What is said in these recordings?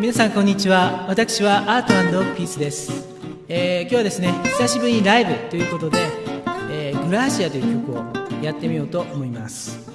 皆さんこんにちは。私はアートピースです、えー今日はですね久しぶりにライブということで、えーグラーシアという曲をやってみようと思います。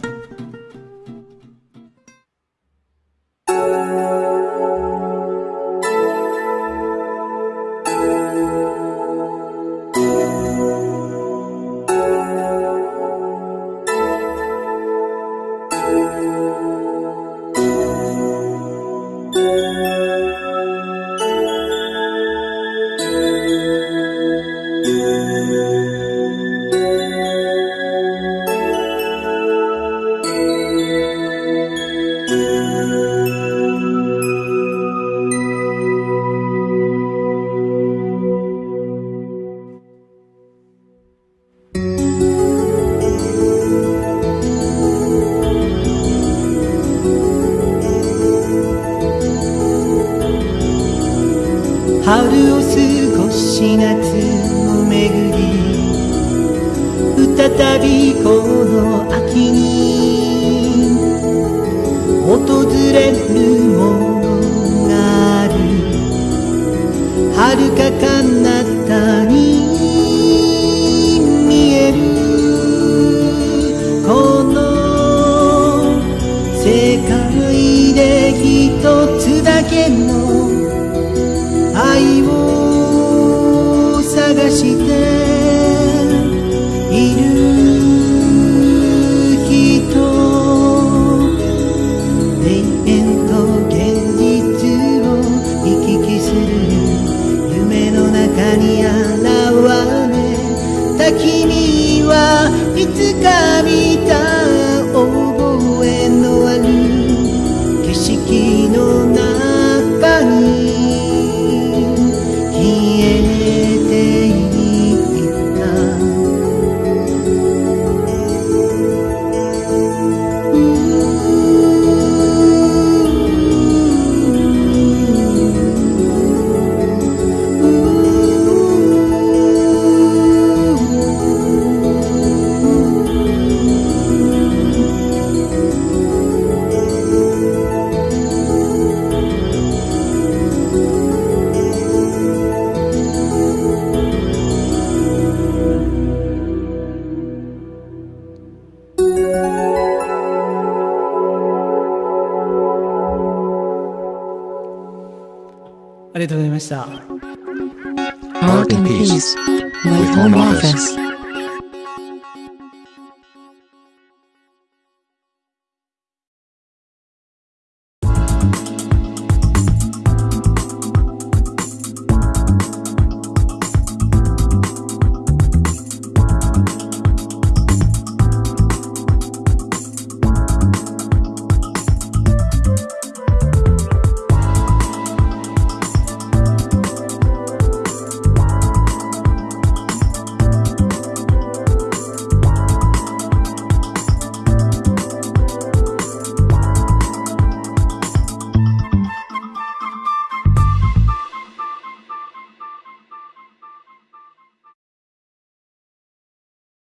春を過ごし夏を巡り再びこの秋に訪れるものがある。遥か彼方に見えるこの世界で一つだけの愛を探してありがとうございました。 Art in Peace with Home Office.